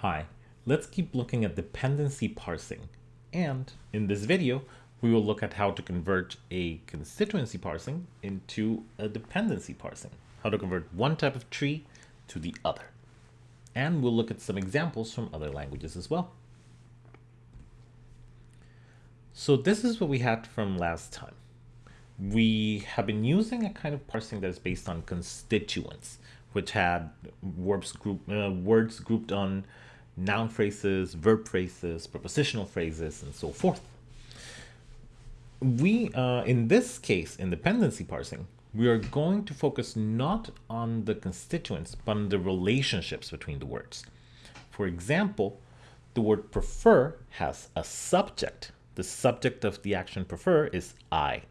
Hi, let's keep looking at dependency parsing. And in this video, we will look at how to convert a constituency parsing into a dependency parsing, how to convert one type of tree to the other. And we'll look at some examples from other languages as well. So this is what we had from last time. We have been using a kind of parsing that is based on constituents, which had verbs, group, uh, words grouped on noun phrases, verb phrases, prepositional phrases, and so forth. We, uh, in this case, in dependency parsing, we are going to focus not on the constituents, but on the relationships between the words. For example, the word prefer has a subject. The subject of the action prefer is I.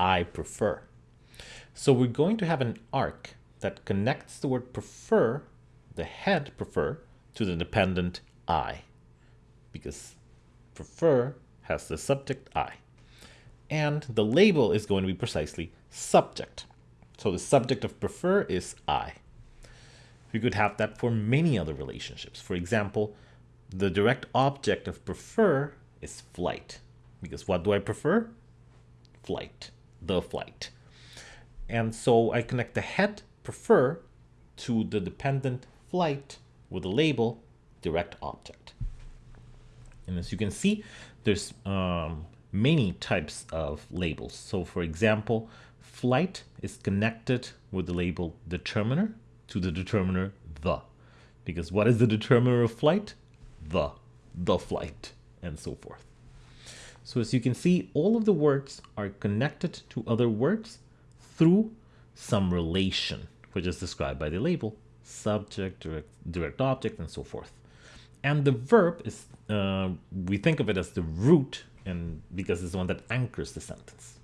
I prefer. So we're going to have an arc that connects the word prefer, the head prefer, to the dependent I, because prefer has the subject I. And the label is going to be precisely subject. So the subject of prefer is I. We could have that for many other relationships. For example, the direct object of prefer is flight. Because what do I prefer? Flight, the flight. And so I connect the head prefer to the dependent flight with the label direct object. And as you can see, there's um, many types of labels. So for example, flight is connected with the label determiner to the determiner the. Because what is the determiner of flight? The, the flight, and so forth. So as you can see, all of the words are connected to other words through some relation, which is described by the label subject, direct, direct object, and so forth. And the verb is, uh, we think of it as the root and because it's the one that anchors the sentence.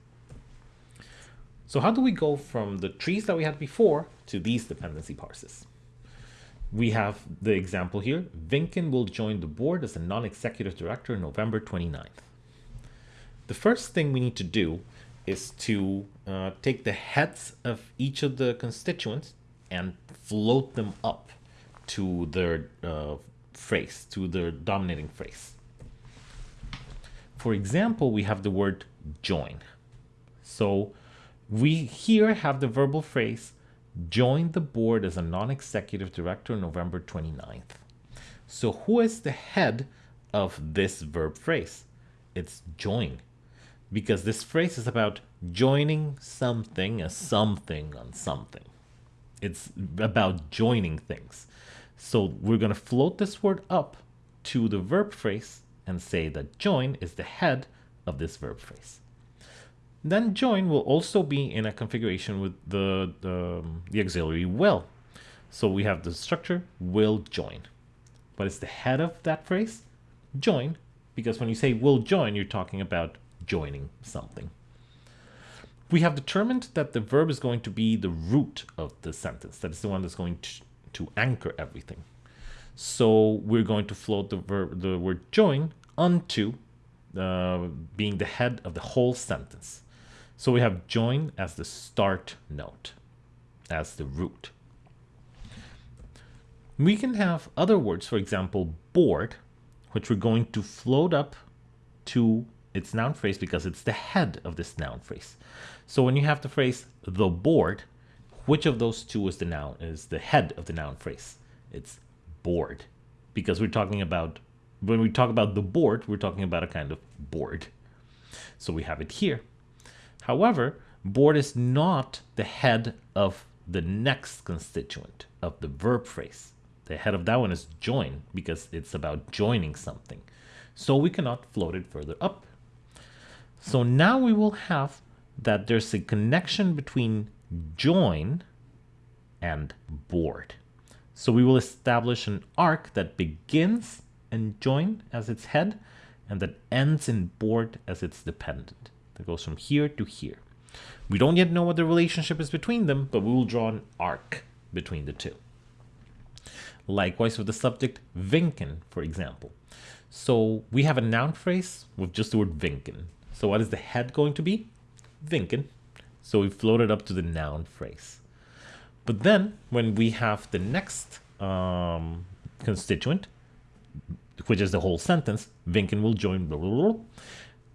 So how do we go from the trees that we had before to these dependency parses? We have the example here. Vinken will join the board as a non-executive director on November 29th. The first thing we need to do is to uh, take the heads of each of the constituents and float them up to their uh, phrase, to their dominating phrase. For example, we have the word join. So we here have the verbal phrase, join the board as a non-executive director November 29th. So who is the head of this verb phrase? It's join because this phrase is about joining something as something on something. It's about joining things. So we're going to float this word up to the verb phrase and say that join is the head of this verb phrase. Then join will also be in a configuration with the, the, um, the auxiliary will. So we have the structure will join. But it's the head of that phrase, join, because when you say will join, you're talking about joining something. We have determined that the verb is going to be the root of the sentence. That is the one that's going to, to anchor everything. So we're going to float the verb, the word join onto uh, being the head of the whole sentence. So we have join as the start note, as the root. We can have other words, for example, board, which we're going to float up to its noun phrase because it's the head of this noun phrase. So when you have the phrase the board, which of those two is the noun is the head of the noun phrase? It's board because we're talking about when we talk about the board, we're talking about a kind of board. So we have it here. However, board is not the head of the next constituent of the verb phrase. The head of that one is join because it's about joining something. So we cannot float it further up. So now we will have that there's a connection between join and board. So we will establish an arc that begins in join as its head and that ends in board as its dependent. That goes from here to here. We don't yet know what the relationship is between them, but we will draw an arc between the two. Likewise with the subject Vinken, for example. So we have a noun phrase with just the word Vinken. So what is the head going to be? Vinken. So we floated up to the noun phrase. But then when we have the next um, constituent, which is the whole sentence, Vinken will join blah, blah, blah.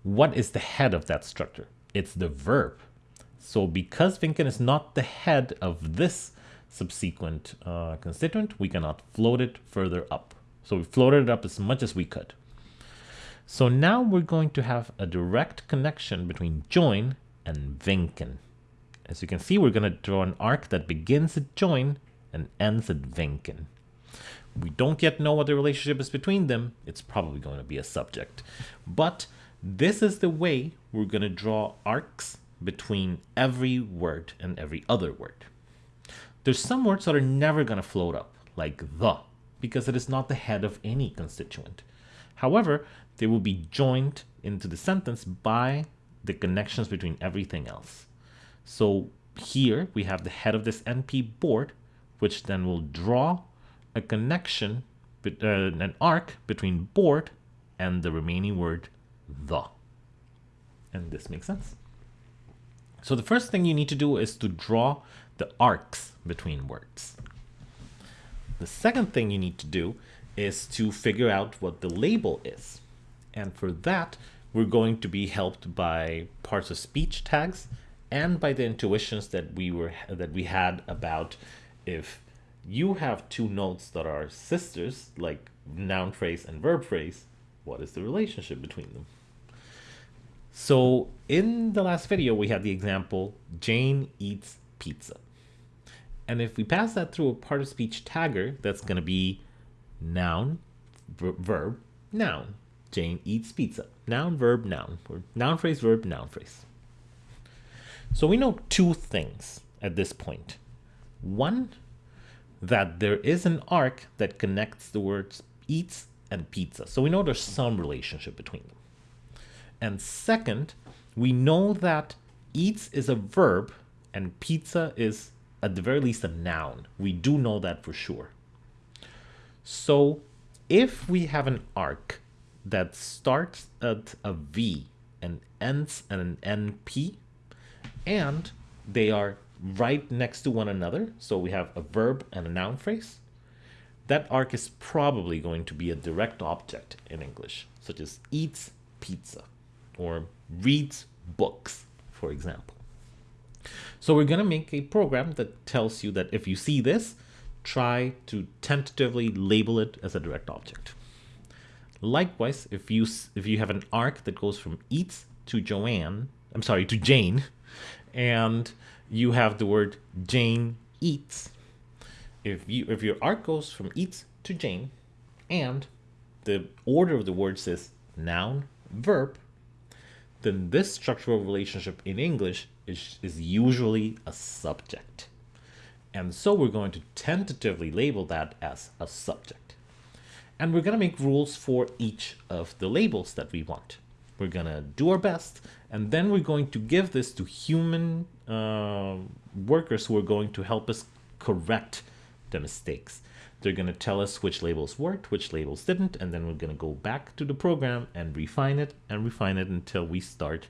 What is the head of that structure? It's the verb. So because Vinken is not the head of this subsequent uh, constituent, we cannot float it further up. So we floated it up as much as we could. So now we're going to have a direct connection between join and Vinken. As you can see, we're going to draw an arc that begins at join and ends at Vinken. We don't yet know what the relationship is between them. It's probably going to be a subject. But this is the way we're going to draw arcs between every word and every other word. There's some words that are never going to float up, like the, because it is not the head of any constituent. However, they will be joined into the sentence by the connections between everything else. So here we have the head of this NP board, which then will draw a connection, uh, an arc between board and the remaining word the. And this makes sense. So the first thing you need to do is to draw the arcs between words. The second thing you need to do is to figure out what the label is. And for that, we're going to be helped by parts of speech tags and by the intuitions that we were that we had about if you have two notes that are sisters, like noun phrase and verb phrase, what is the relationship between them? So in the last video, we had the example, Jane eats pizza. And if we pass that through a part of speech tagger, that's going to be noun, verb, noun. Jane eats pizza. Noun, verb, noun. Or noun phrase, verb, noun phrase. So we know two things at this point. One, that there is an arc that connects the words eats and pizza. So we know there's some relationship between them. And second, we know that eats is a verb and pizza is at the very least a noun. We do know that for sure. So if we have an arc that starts at a V and ends at an NP, and they are right next to one another, so we have a verb and a noun phrase, that arc is probably going to be a direct object in English, such as eats pizza or reads books, for example. So we're going to make a program that tells you that if you see this, try to tentatively label it as a direct object. Likewise, if you if you have an arc that goes from eats to Joanne, I'm sorry, to Jane, and you have the word Jane eats, if you if your arc goes from eats to Jane, and the order of the words is noun, verb, then this structural relationship in English is, is usually a subject. And so we're going to tentatively label that as a subject. And we're going to make rules for each of the labels that we want. We're going to do our best, and then we're going to give this to human uh, workers who are going to help us correct the mistakes. They're going to tell us which labels worked, which labels didn't, and then we're going to go back to the program and refine it and refine it until we start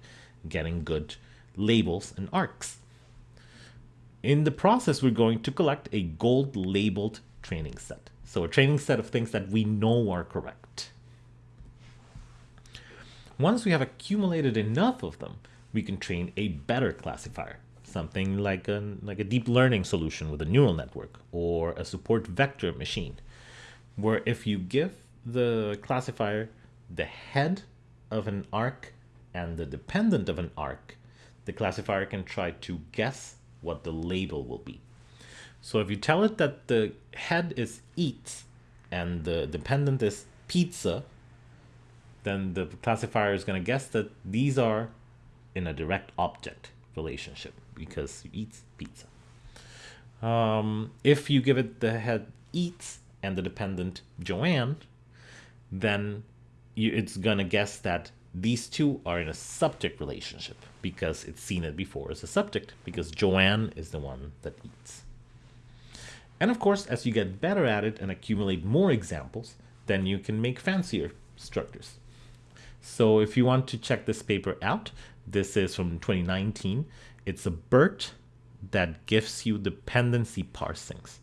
getting good labels and arcs. In the process, we're going to collect a gold labeled training set. So a training set of things that we know are correct. Once we have accumulated enough of them, we can train a better classifier, something like a, like a deep learning solution with a neural network or a support vector machine, where if you give the classifier the head of an arc and the dependent of an arc, the classifier can try to guess what the label will be. So if you tell it that the head is eats and the dependent is pizza, then the classifier is going to guess that these are in a direct object relationship because you eats pizza. Um, if you give it the head eats and the dependent Joanne, then you, it's going to guess that these two are in a subject relationship because it's seen it before as a subject because Joanne is the one that eats. And of course, as you get better at it and accumulate more examples, then you can make fancier structures. So if you want to check this paper out, this is from 2019. It's a BERT that gives you dependency parsings.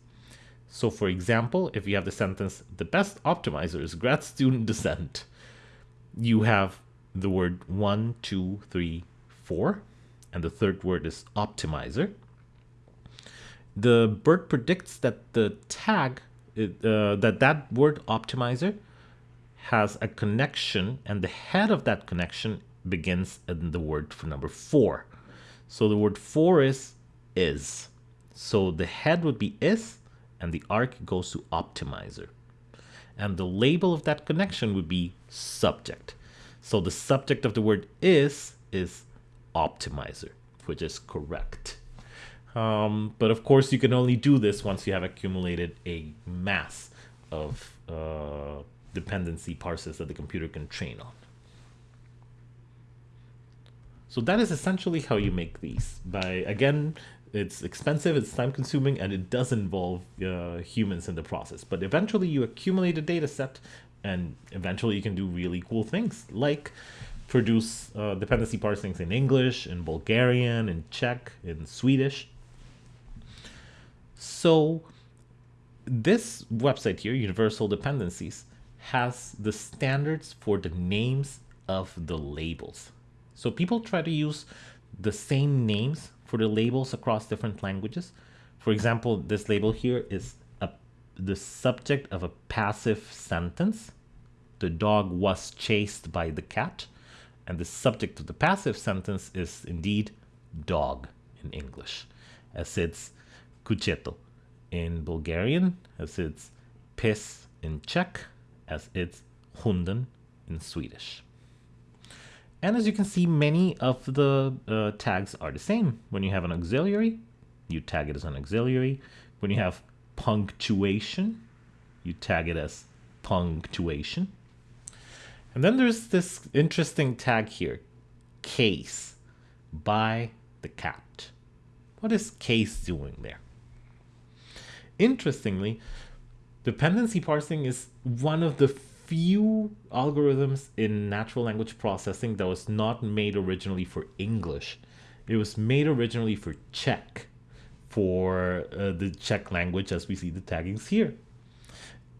So, for example, if you have the sentence, the best optimizer is grad student descent, you have the word one, two, three, four, and the third word is optimizer. The BERT predicts that the tag, uh, that that word optimizer has a connection, and the head of that connection begins in the word for number four. So the word for is is. So the head would be is, and the arc goes to optimizer. And the label of that connection would be subject. So the subject of the word is is optimizer, which is correct. Um, but of course, you can only do this once you have accumulated a mass of uh, dependency parses that the computer can train on. So that is essentially how you make these by, again, it's expensive, it's time consuming, and it does involve uh, humans in the process. But eventually you accumulate a data set and eventually you can do really cool things like produce uh, dependency parsings in English, in Bulgarian, in Czech, in Swedish. So this website here, Universal Dependencies, has the standards for the names of the labels. So people try to use the same names for the labels across different languages. For example, this label here is a, the subject of a passive sentence. The dog was chased by the cat. And the subject of the passive sentence is indeed dog in English, as it's kucheto in Bulgarian, as it's pes in Czech, as it's hunden in Swedish. And as you can see, many of the uh, tags are the same. When you have an auxiliary, you tag it as an auxiliary. When you have punctuation, you tag it as punctuation. And then there's this interesting tag here, case, by the cat. What is case doing there? Interestingly, dependency parsing is one of the few algorithms in natural language processing that was not made originally for English. It was made originally for Czech, for uh, the Czech language as we see the taggings here.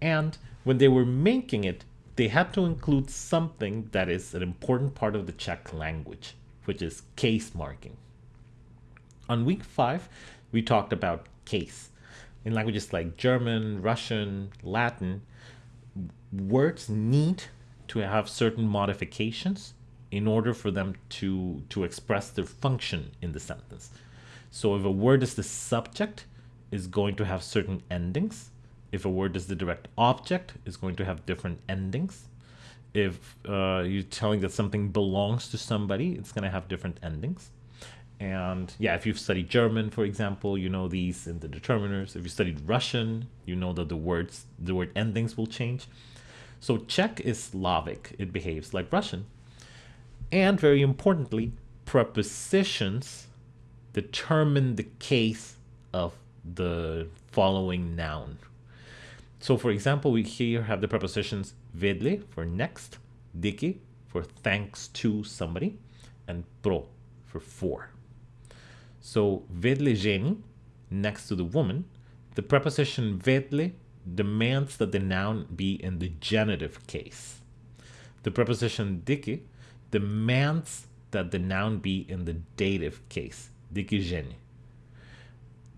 And when they were making it, they had to include something that is an important part of the Czech language, which is case marking. On week five, we talked about case. In languages like German, Russian, Latin, words need to have certain modifications in order for them to, to express their function in the sentence. So if a word is the subject, is going to have certain endings. If a word is the direct object, is going to have different endings. If uh, you're telling that something belongs to somebody, it's going to have different endings. And yeah, if you've studied German, for example, you know these in the determiners. If you studied Russian, you know that the words, the word endings will change. So Czech is Slavic, it behaves like Russian. And very importantly, prepositions determine the case of the following noun. So for example, we here have the prepositions vedle for next, diki for thanks to somebody, and pro for for. So vedle ženy, next to the woman, the preposition vedle demands that the noun be in the genitive case. The preposition diki demands that the noun be in the dative case, dikijeni.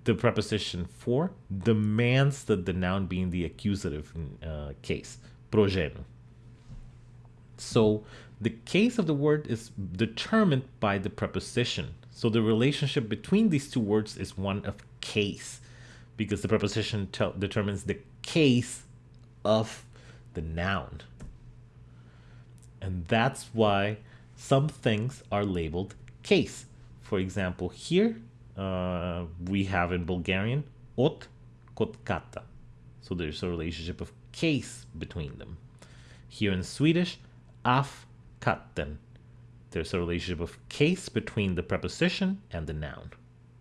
The preposition for demands that the noun be in the accusative uh, case, progenu. So the case of the word is determined by the preposition. So the relationship between these two words is one of case because the preposition determines the case of the noun. And that's why some things are labeled case. For example, here uh, we have in Bulgarian ot kotkata. So there's a relationship of case between them. Here in Swedish, af katten. There's a relationship of case between the preposition and the noun.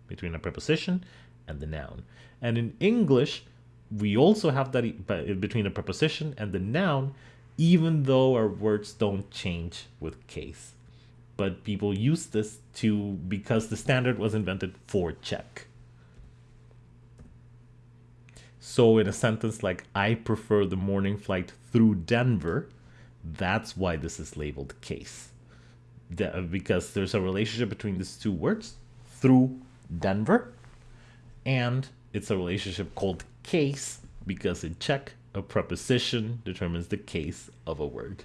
Between a preposition and the noun. And in English, we also have that uh, between the preposition and the noun, even though our words don't change with case. But people use this to because the standard was invented for Czech. So in a sentence like, I prefer the morning flight through Denver, that's why this is labeled case. Because there's a relationship between these two words, through Denver, and it's a relationship called case because in Czech, a preposition determines the case of a word.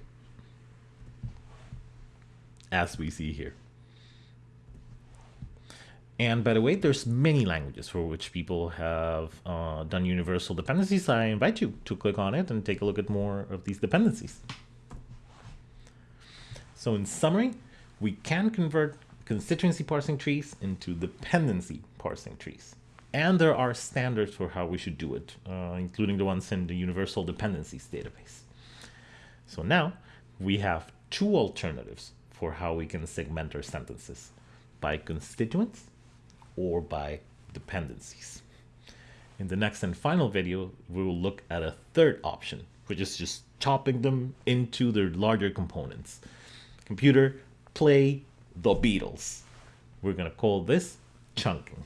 As we see here. And by the way, there's many languages for which people have uh, done universal dependencies. I invite you to click on it and take a look at more of these dependencies. So in summary, we can convert constituency parsing trees into dependency parsing trees. And there are standards for how we should do it, uh, including the ones in the Universal Dependencies database. So now we have two alternatives for how we can segment our sentences by constituents or by dependencies. In the next and final video, we will look at a third option, which is just chopping them into their larger components. Computer, play the Beatles. We're going to call this chunking.